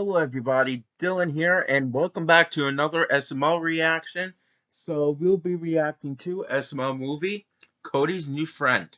Hello everybody, Dylan here, and welcome back to another SML reaction. So we'll be reacting to SML movie, Cody's New Friend.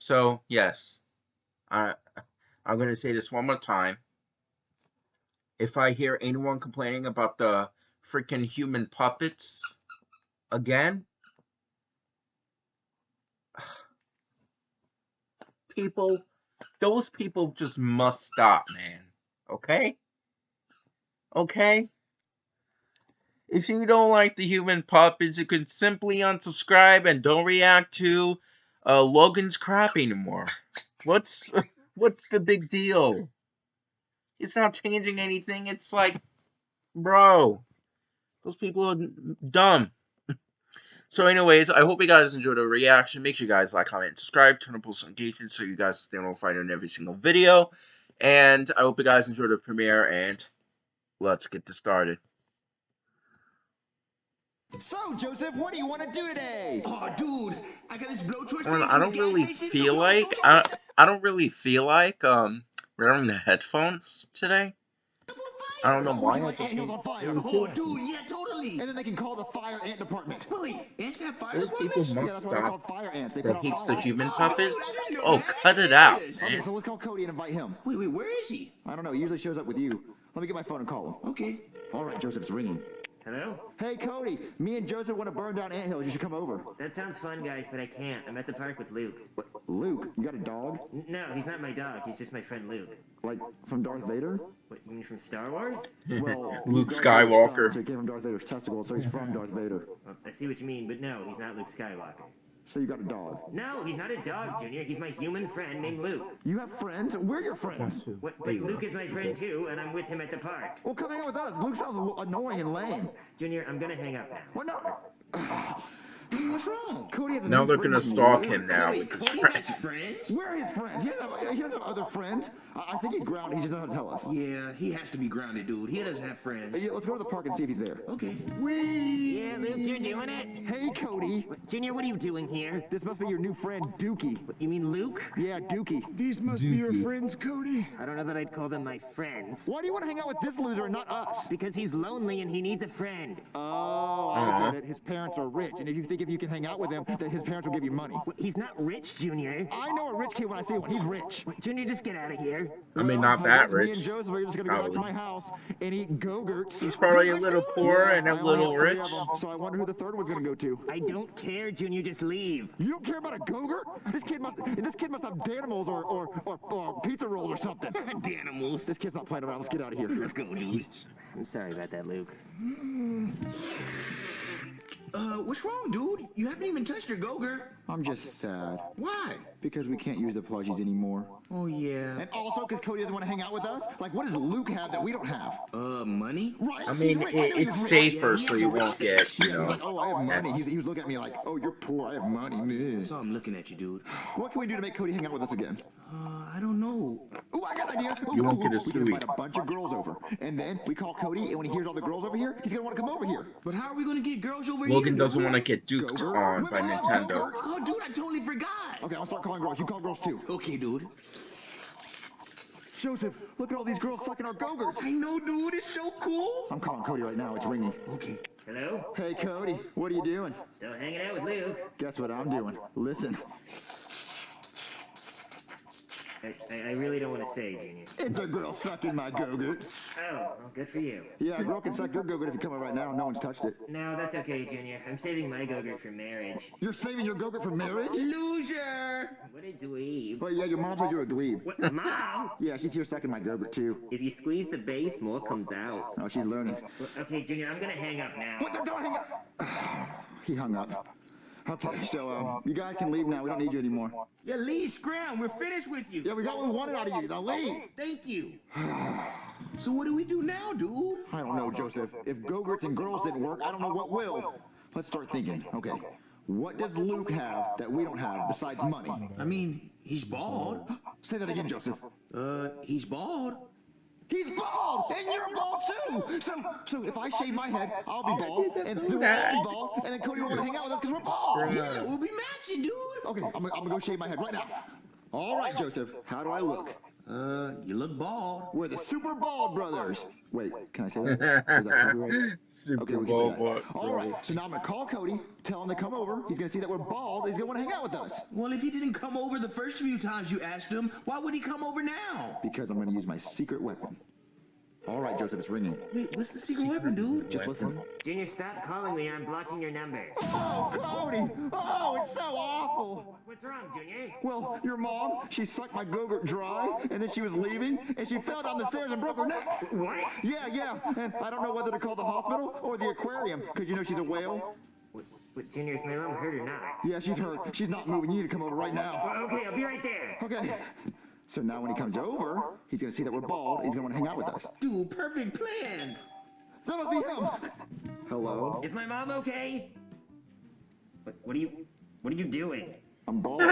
So yes, I, I'm going to say this one more time. If I hear anyone complaining about the freaking human puppets again, people, those people just must stop, man. Okay? Okay? If you don't like the human puppets, you can simply unsubscribe and don't react to uh, Logan's crap anymore. What's what's the big deal? It's not changing anything. It's like, bro, those people are dumb. So, anyways, I hope you guys enjoyed the reaction. Make sure you guys like, comment, subscribe. Turn on post notifications so you guys stay notified on every single video. And I hope you guys enjoyed the premiere. And let's get this started. So, Joseph, what do you want to do today? Oh, dude, I got this blowtorch. Well, thing I don't really feel like I. I don't really feel like um wearing the headphones today. I don't know why. you I like just animals fire? Oh, dude, yeah, totally. And then they can call the fire ant department. Wait, wait, ants have fire Those people departments? Yeah, must that's why they're stop called fire ants. They that put hates the human Oh, puppets. dude, I didn't know Oh, cut it out, Okay, Okay, so let's call Cody and invite him. Wait, wait, where is he? I don't know. He usually shows up with you. Let me get my phone and call him. Okay. All right, Joseph, it's ringing. Hello? Hey, Cody. Me and Joseph want to burn down anthills. You should come over. That sounds fun, guys, but I can't. I'm at the park with Luke. What? Luke, you got a dog? N- No, he's not my dog. He's just my friend Luke. Like from Darth Vader? What, you mean from Star Wars? Well, Luke he's Darth Vader's Skywalker. son, so he came from Darth Vader's testicle, so he's from Darth Vader. Well, I see what you mean, but no, he's not Luke Skywalker. So you got a dog. No, he's not a dog, Junior. He's my human friend named Luke. You have friends? We're your friends. What, but Luke is my friend too, and I'm with him at the park. Well, come hang out with us. Luke sounds a little annoying and lame. Junior, I'm gonna hang up now. What? No. Dude, what's wrong? Cody has a Now they're gonna stalk him now Wait, with his friends. has friends? We're his friends. He doesn't, he doesn't have other friends. I I think he's grounded. He just doesn't tell us. Yeah, he has to be grounded, dude. He doesn't have friends. Yeah, let's go to the park and see if he's there. Okay. Yeah, Luke, you're doing it? Hey, Cody. Junior, what are you doing here? This must be your new friend, Dookie. You mean Luke? Yeah, Dookie. These must be your friends, Cody. I don't know that I'd call them my friends. Why do you want to hang out with this loser and not us? Because he's lonely and he needs a friend. Oh, I Aw. get it. His parents are rich, and if you think if you can hang out with him, that his parents will give you money. He's not rich, Junior. I know a rich kid when I see one. He's rich. Junior, just get out of here. I mean, not oh, that rich. Me rich. and Joseph are just gonna go back to my house and eat go-gurts. He's probably a little poor and I a only little rich. of 'em, so I wonder who the third one's gonna go to. I don't care, Junior. Just leave. You don't care about a go-gurt? This kid must. This kid must have Danimals or or, or or pizza rolls or something. Danimals. This kid's not playing around. Let's get out of here. Let's go, dude. I'm sorry about that, Luke. Uh, what's wrong, dude? You haven't even touched your Go-Gurt. I'm just sad Why? because we can't use the plushies anymore. Oh, yeah. And also because Cody doesn't want to hang out with us. Like, what does Luke have that we don't have? Uh, money? Right? I mean, rich. it, it's safer Yeah, so you won't get, you know. like, oh, I have money. He's, he was looking at me like, oh, you're poor. I have money. Meh. So I'm looking at you, dude. What can we do to make Cody hang out with us again? Uh, I don't know. Ooh, I got an idea. Ooh, You won't ooh, get a ooh, We invite a bunch of girls over, and then we call Cody, and when he hears all the girls over here, he's gonna want to come over here. But how are we gonna get girls over here? Logan doesn't want to get duked Go-Gurt? on by Women love Nintendo. Go-Gurt. Oh, dude, I totally forgot. Okay, I'll start calling girls. You call girls too. Okay, dude. Joseph, look at all these girls sucking our go-gurts. I know, dude. It's so cool. I'm calling Cody right now. It's ringing. Okay. Hello? Hey, Cody, what are you doing? Still hanging out with Luke. Guess what I'm doing? Listen, I, I, I really don't want to say, Junior. it's a girl sucking my go-gurt. Oh, well, good for you. Yeah, a girl can suck your go-gurt if you come out right now. No one's touched it. No, that's okay, Junior. I'm saving my go-gurt for marriage. You're saving your go-gurt for marriage? Loser. What a dweeb. Well, yeah, your mom said you're a dweeb. What, Mom? Yeah, she's here sucking my go-gurt too. If you squeeze the base, more comes out. Oh, she's learning. Well, Okay, Junior, I'm gonna hang up now. What? Don't, don't hang up. he hung up. Okay, so um, you guys can leave now. We don't need you anymore. Yeah, leave, scram. We're finished with you. Yeah, we got what we wanted out of you. Now leave. Thank you. so what do we do now, dude? I don't know, Joseph. If go-gurts and girls didn't work, I don't know what will. Let's start thinking. Okay, what does Luke have that we don't have besides money? I mean, he's bald. Say that again, Joseph. Uh, he's bald. He's bald, and you're bald too. So, so if I shave my head, I'll be bald, and then we'll all be bald, and then Cody won't want to hang out with us because we're bald. Yeah, we'll be matching, dude. Okay, I'm, gonna- I'm gonna go shave my head right now. All right, Joseph. How do I look? Uh, you look bald. We're the Super Bald Brothers. Wait, can I say that? Is that copyright? Super Okay, we can Bowl say that. All right, so now I'm gonna call Cody, tell him to come over. He's gonna see that we're bald. He's gonna want to hang out with us Well, if he didn't come over the first few times you asked him, why would he come over now? because I'm gonna use my secret weapon. All right, Joseph, it's ringing. Wait, what's the secret weapon, dude? Just listen. Junior, stop calling me. I'm blocking your number. Oh, Cody! Oh, it's so awful. What's wrong, Junior? Well, your mom, she sucked my go-gurt dry, and then she was leaving, and she fell down the stairs and broke her neck. What? Yeah, yeah, and I don't know whether to call the hospital or the aquarium, because you know she's a whale. What, what, Junior, is my mom hurt or not? Yeah, she's hurt. She's not moving. You need to come over right now. Okay, I'll be right there. Okay. So now when he comes over, he's gonna see that we're bald. He's gonna want to hang out with us. Dude, perfect plan. That must be him. Hello? Is my mom okay? What, what are you, what are you doing? I'm bald.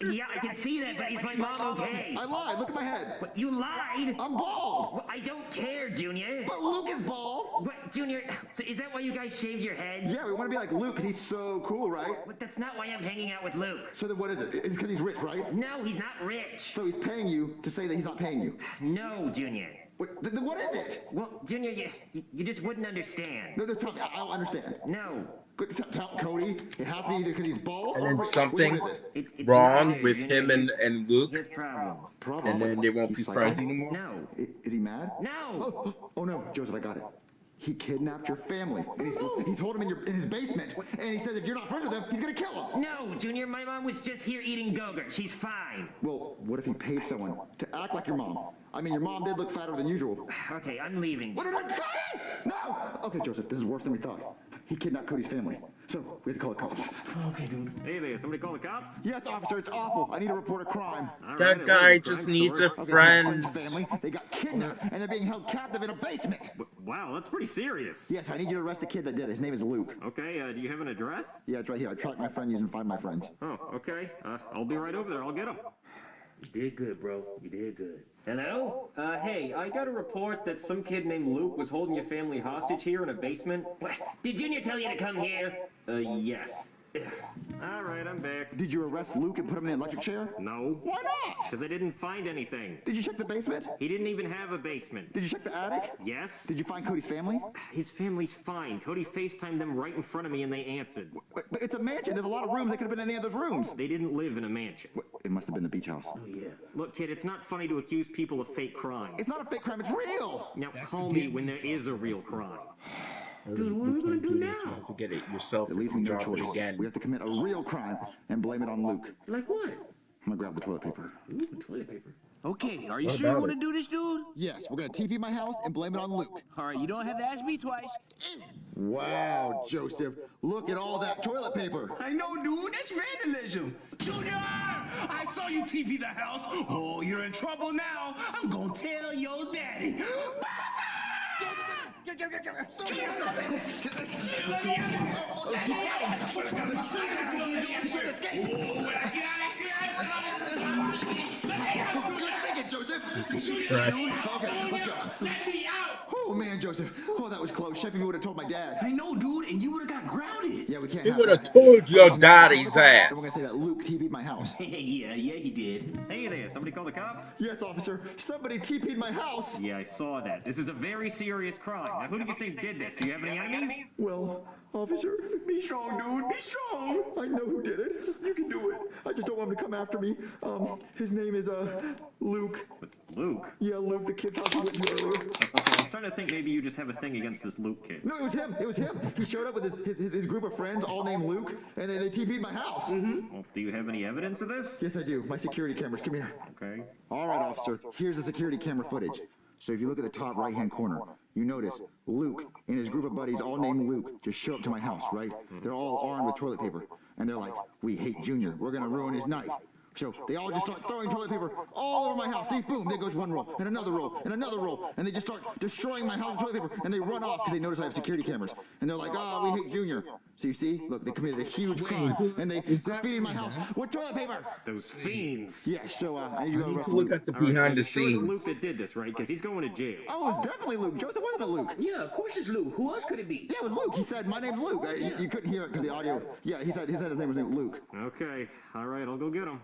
Yeah, I can see that, but is my mom okay? I lied. Look at my head. But you lied? I'm bald. Oh, well, I don't care, Junior. But Luke is bald. What, Junior? So is that why you guys shaved your heads? Yeah, we want to be like Luke 'cause he's so cool, right? But that's not why I'm hanging out with Luke. So then what is it? It's because he's rich, right? No, he's not rich. So he's paying you to say that he's not paying you. No, Junior. Wait, th- then what is it? Well, Junior, you, you, you just wouldn't understand. No, no, tell me. I, I don't understand. No. Good, Tell, tell Cody. It has to be either because he's bald And or then something What is it? It, Wrong neither, with Junior. him and, and Luke, He has problems. Problem. and then they won't be friends anymore. No. Is he mad? No. Oh, oh, oh no, Joseph, I got it. He kidnapped your family, and he's, he's holding him in, your, in his basement. And he says if you're not friends with him, he's gonna kill him. No, Junior, my mom was just here eating Gogurt. She's fine. Well, what if he paid someone to act like your mom? I mean, your mom did look fatter than usual. Okay, I'm leaving. What did I? No! Okay, Joseph, this is worse than we thought. He kidnapped Cody's family. So, we have to call the cops. Okay, dude. Hey there, somebody call the cops? Yes, officer, it's awful. I need to report a crime. All That right, guy just crime needs a story. Okay, so friend. friend's family, they got kidnapped, and they're being held captive in a basement. Wow, that's pretty serious. Yes, I need you to arrest the kid that did it. His name is Luke. Okay, uh, do you have an address? Yeah, it's right here. I tracked my friend using Find My Friends. Oh, okay. Uh, I'll be right over there. I'll get him. You did good, bro. You did good. Hello? Uh, hey, I got a report that some kid named Luke was holding your family hostage here in a basement. What? Did Junior tell you to come here? Uh, yes. All right, I'm back. Did you arrest Luke and put him in an electric chair? No. Why not? Because I didn't find anything. Did you check the basement? He didn't even have a basement. Did you check the attic? Yes? Did you find Cody's family? His family's fine. Cody FaceTimed them right in front of me and they answered. But but it's a mansion. There's a lot of rooms. They could have been in any of those rooms. They didn't live in a mansion. It must have been the beach house. Oh, yeah. Look, kid, it's not funny to accuse people of fake crime. It's not a fake crime. It's real. Now call me when there is a real crime. Dude, what are we gonna do this, now? man. Forget it yourself. It if leaves you me no choice. again. We have to commit a real crime and blame it on Luke. Like what? I'm gonna grab the toilet paper. Ooh, toilet paper. Okay, are you sure you want to do this, dude? Yes, we're gonna TP my house and blame it on Luke. All right, you don't have to ask me twice. Wow, Joseph, look at all that toilet paper. I know, dude. That's vandalism. Junior, I saw you TP the house. Oh, you're in trouble now. I'm gonna tell your daddy. Good thinking, Joseph. Okay, let's go. Let me out! Oh man, Joseph. Oh, that was close. Sheffy would have told my dad. I know, dude, and you would have got grounded. Yeah, we can't. He would have told your So daddy's we're ass. gonna say that Luke TP'd my house. yeah, yeah, he did. Hey there, somebody call the cops? Yes, officer. Somebody TP'd my house. Yeah, I saw that. This is a very serious crime. Now, who do you think did this? Do you have any enemies? Well, officer, Be strong, dude. Be strong. I know who did it. You can do it. I just don't want him to come after me. Um, his name is uh Luke. Luke? Yeah, Luke, the kid's house we went to earlier. Okay, I was starting to think maybe you just have a thing against this Luke kid. No, it was him. It was him. He showed up with his his, his, his group of friends, all named Luke, and they, they TP'd my house. Mm-hmm. Well, do you have any evidence of this? Yes, I do. My security cameras. Come here. Okay. All right, officer. Here's the security camera footage. So if you look at the top right-hand corner, you notice Luke and his group of buddies, all named Luke, just show up to my house, right? They're all armed with toilet paper, and they're like, "We hate Junior. We're gonna ruin his night." So they all just start throwing toilet paper all over my house. See, boom, there goes one roll, and another roll, and another roll, and they just start destroying my house with toilet paper, and they run off because they notice I have security cameras, and they're like, "Ah, we hate Junior." So you see, look, they committed a huge crime, and they graffitied my house with toilet paper. Those fiends. Yeah, so uh, I need you to need to look at the All right, behind the I'm sure it's Luke that did this, right? Because he's going to jail. Oh, it was definitely Luke. Joseph wasn't it Luke? Yeah, of course it's Luke. Who else could it be? Yeah, it was Luke. He said, "My name's Luke." Uh, you, you couldn't hear it because the audio. Yeah, he said he said his name was Luke. Okay. All right, I'll go get him.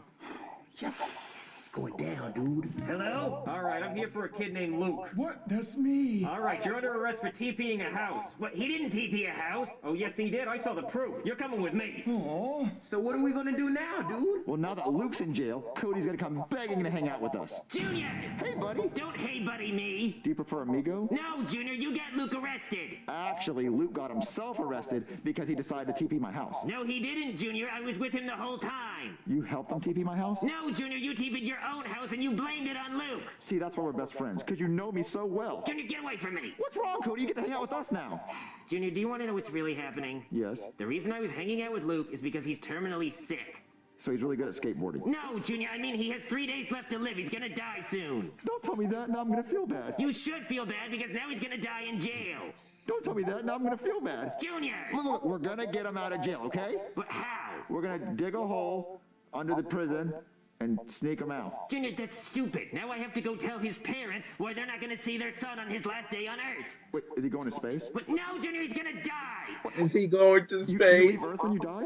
Yes. It's going down, dude. Hello? Alright, I'm here for a kid named Luke. What? That's me. Alright, you're under arrest for TPing a house. What, he didn't TP a house? Oh, yes, he did. I saw the proof. You're coming with me. Aw. So what are we gonna do now, dude? Well, now that Luke's in jail, Cody's gonna come begging to hang out with us. Junior! Hey, buddy. Don't hey buddy me! Do you prefer amigo? No, Junior, you got Luke arrested! Actually, Luke got himself arrested because he decided to TP my house. No, he didn't, Junior. I was with him the whole time. You helped him TP my house? No, Junior, you TP'd your own house and you blamed it on Luke. See, that's why we're best friends, because you know me so well. Junior, get away from me. What's wrong, Cody? You get to hang out with us now. Junior, do you want to know what's really happening? Yes. The reason I was hanging out with Luke is because he's terminally sick. So he's really good at skateboarding. No, Junior, I mean he has three days left to live. He's gonna die soon. Don't tell me that, now I'm gonna feel bad. You should feel bad because now he's gonna die in jail. Don't tell me that, now I'm gonna feel bad. Junior! Look, look, we're gonna get him out of jail, okay? But how? We're gonna dig a hole under the prison and sneak him out. Junior, that's stupid. Now I have to go tell his parents why they're not gonna see their son on his last day on Earth. Wait, is he going to space? But no, Junior, he's gonna die. Is he going to You, you leave space? Earth when you die?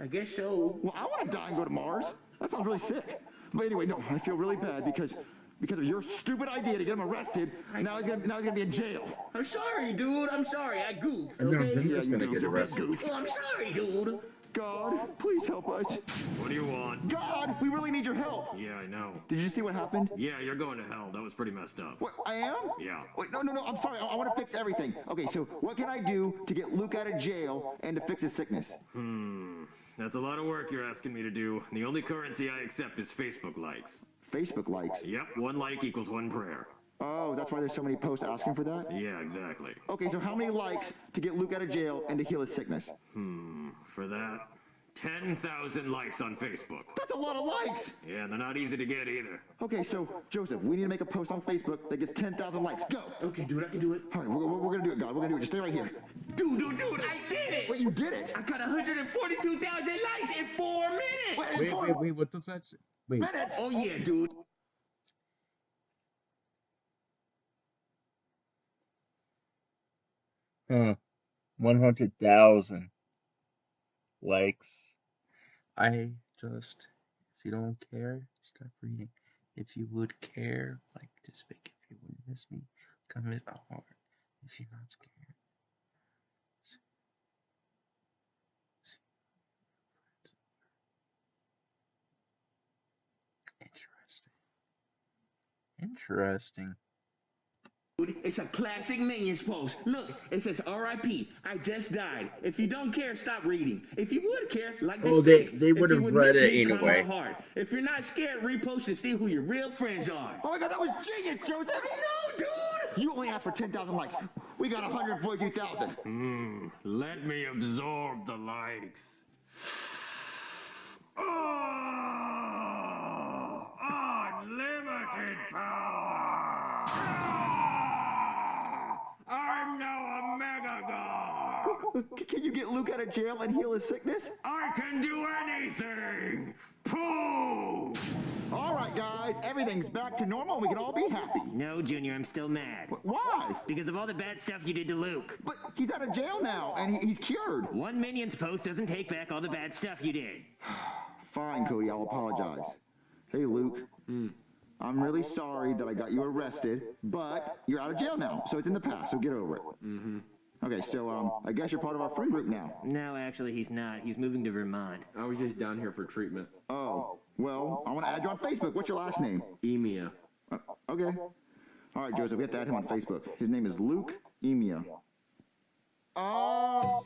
I guess so. Well, I want to die and go to Mars. That sounds really sick. But anyway, no, I feel really bad because because of your stupid idea to get him arrested. Now he's gonna now he's gonna be in jail. I'm sorry, dude. I'm sorry. I goofed, okay? Junior's Yeah, you gonna goofed, get arrested. Well, oh, I'm sorry, dude. God, please help us. What do you want? God, we really need your help. Yeah, I know. Did you see what happened? Yeah, you're going to hell. That was pretty messed up. What I am? Yeah. Wait, no, no, no. I'm sorry. I, I want to fix everything. Okay, so what can I do to get Luke out of jail and to fix his sickness? Hmm, That's a lot of work you're asking me to do. The only currency I accept is Facebook likes. Facebook likes. Yep, one like equals one prayer. Oh, that's why there's so many posts asking for that. Yeah, exactly. Okay, so how many likes to get Luke out of jail and to heal his sickness? Hmm, for that, 10,000 likes on Facebook. That's a lot of likes. Yeah, they're not easy to get either. Okay, so Joseph, we need to make a post on Facebook that gets 10,000 likes. Go. Okay, dude, I can do it. All right, we're, we're, we're gonna do it, God. We're gonna do it. Just stay right here. Dude, dude, dude, I did it! Wait, you did it. I got 142,000 likes in four minutes! Wait, Wait, four wait, wait, what does that say? Wait, minutes. Oh, yeah, dude. Huh. 100,000 likes. I just, if you don't care, stop reading. If you would care, like this big, if you wouldn't miss me, comment a heart. If you're not scared. Interesting. Interesting. Dude, It's a classic Minions post. Look, it says RIP. I just died. If you don't care, stop reading. If you would care, like this Oh, they- they would've would read miss it me, anyway. a heart. If you're not scared, repost to see who your real friends are. Oh my God, that was genius, Joseph. No, dude! You only asked for 10,000 likes. We got 142,000. Hmm, let me absorb the likes. Oh, unlimited power! God! Can you get Luke out of jail and heal his sickness? I can do anything! Pooh! All right, guys, everything's back to normal. We can all be happy. No, Junior, I'm still mad. Why? Because of all the bad stuff you did to Luke. But he's out of jail now, and he, he's cured. One Minions post doesn't take back all the bad stuff you did. Fine, Cody, I'll apologize. Hey, Luke. I'm really sorry that I got you arrested, but you're out of jail now, so it's in the past, so get over it. Mm-hmm. Okay, so um, I guess you're part of our friend group now. No, actually, he's not. He's moving to Vermont. I was just down here for treatment. Oh, well, I want to add you on Facebook. What's your last name? Emia. Uh, okay. All right, Joseph, we have to add him on Facebook. His name is Luke Emia. Oh.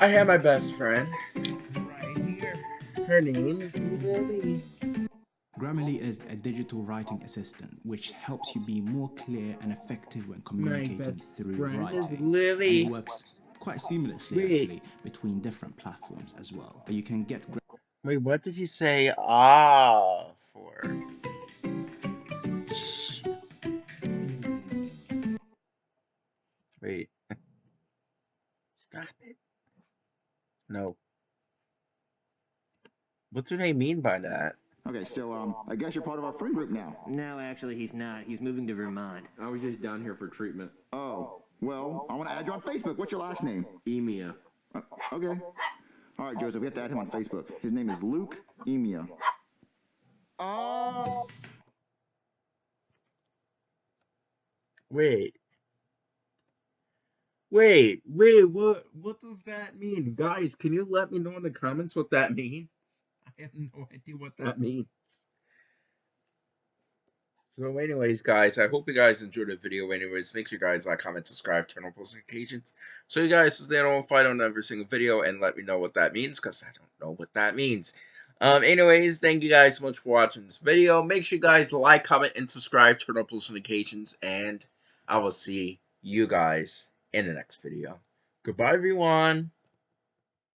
I have my best friend right here. Her name is Lily. Grammarly is a digital writing assistant which helps you be more clear and effective when communicating through writing. is Lily. And it works quite seamlessly Wait. actually between different platforms as well. But you can get Wait, what did he say ah for? Wait. Stop it. No. What do they mean by that? Okay, so um, I guess you're part of our friend group now. No, actually, he's not. He's moving to Vermont. I was just down here for treatment. Oh, well, I want to add you on Facebook. What's your last name? Emia. Uh, okay. All right, Joseph, we have to add him on Facebook. His name is Luke Emia. Oh. Wait. Wait, wait, what what does that mean? Guys, can you let me know in the comments what that means? I have no idea what that means. So anyways, guys, I hope you guys enjoyed the video. Anyways, make sure you guys like, comment, subscribe, turn on post notifications. So you guys stay on fight on every single video and let me know what that means, because I don't know what that means. Um, anyways, thank you guys so much for watching this video. Make sure you guys like, comment, and subscribe, turn on post notifications, and I will see you guys in the next video. Goodbye, everyone.